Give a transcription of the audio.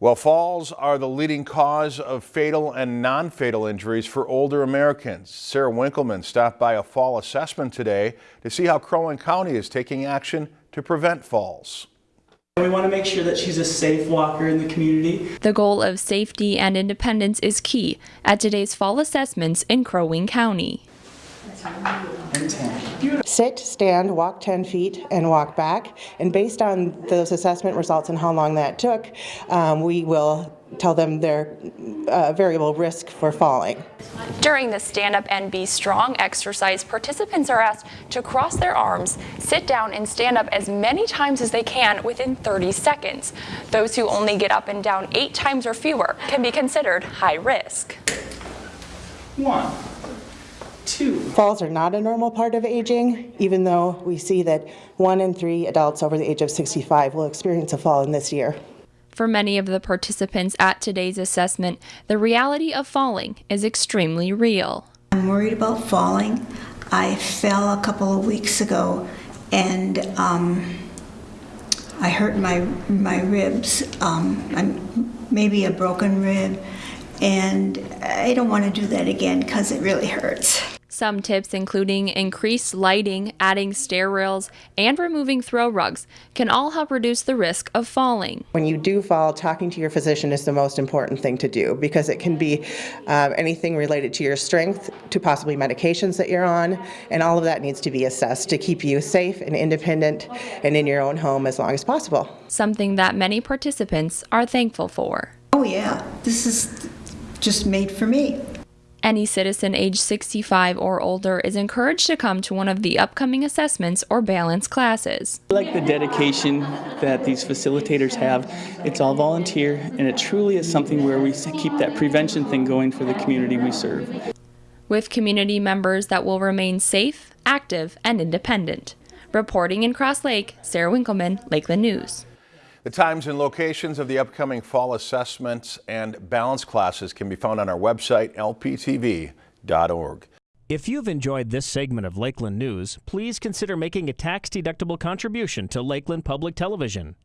Well, falls are the leading cause of fatal and non-fatal injuries for older Americans. Sarah Winkleman stopped by a fall assessment today to see how Crow Wing County is taking action to prevent falls. We want to make sure that she's a safe walker in the community. The goal of safety and independence is key at today's fall assessments in Crow Wing County. Sit, stand, walk 10 feet, and walk back. And based on those assessment results and how long that took, um, we will tell them their uh, variable risk for falling. During the Stand Up and Be Strong exercise, participants are asked to cross their arms, sit down, and stand up as many times as they can within 30 seconds. Those who only get up and down eight times or fewer can be considered high risk. One, two. Falls are not a normal part of aging, even though we see that one in three adults over the age of 65 will experience a fall in this year. For many of the participants at today's assessment, the reality of falling is extremely real. I'm worried about falling. I fell a couple of weeks ago and um, I hurt my, my ribs, um, I'm, maybe a broken rib, and I don't want to do that again because it really hurts. Some tips, including increased lighting, adding stair rails, and removing throw rugs, can all help reduce the risk of falling. When you do fall, talking to your physician is the most important thing to do because it can be uh, anything related to your strength, to possibly medications that you're on, and all of that needs to be assessed to keep you safe and independent and in your own home as long as possible. Something that many participants are thankful for. Oh, yeah, this is just made for me. Any citizen age 65 or older is encouraged to come to one of the upcoming assessments or balance classes. I like the dedication that these facilitators have. It's all volunteer, and it truly is something where we keep that prevention thing going for the community we serve. With community members that will remain safe, active, and independent. Reporting in Cross Lake, Sarah Winkleman, Lakeland News. The times and locations of the upcoming fall assessments and balance classes can be found on our website, lptv.org. If you've enjoyed this segment of Lakeland News, please consider making a tax-deductible contribution to Lakeland Public Television.